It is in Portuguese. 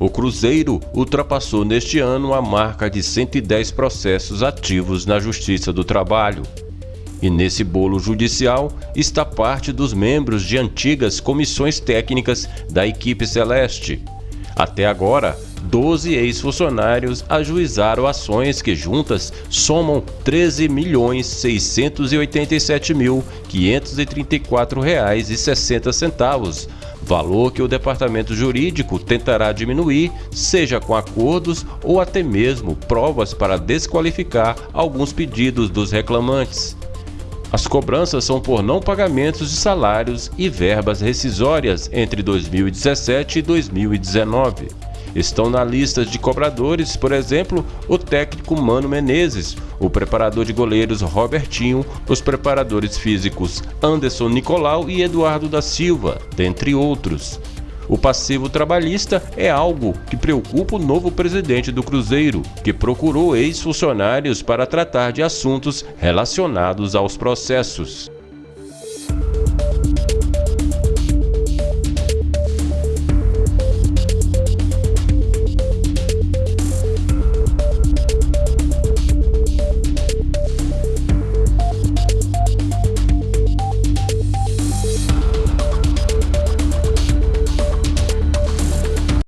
O Cruzeiro ultrapassou neste ano a marca de 110 processos ativos na Justiça do Trabalho. E nesse bolo judicial está parte dos membros de antigas comissões técnicas da equipe celeste. Até agora, 12 ex-funcionários ajuizaram ações que juntas somam R$ 13.687.534,60, valor que o departamento jurídico tentará diminuir, seja com acordos ou até mesmo provas para desqualificar alguns pedidos dos reclamantes. As cobranças são por não pagamentos de salários e verbas rescisórias entre 2017 e 2019. Estão na lista de cobradores, por exemplo, o técnico Mano Menezes, o preparador de goleiros Robertinho, os preparadores físicos Anderson Nicolau e Eduardo da Silva, dentre outros. O passivo trabalhista é algo que preocupa o novo presidente do Cruzeiro, que procurou ex-funcionários para tratar de assuntos relacionados aos processos.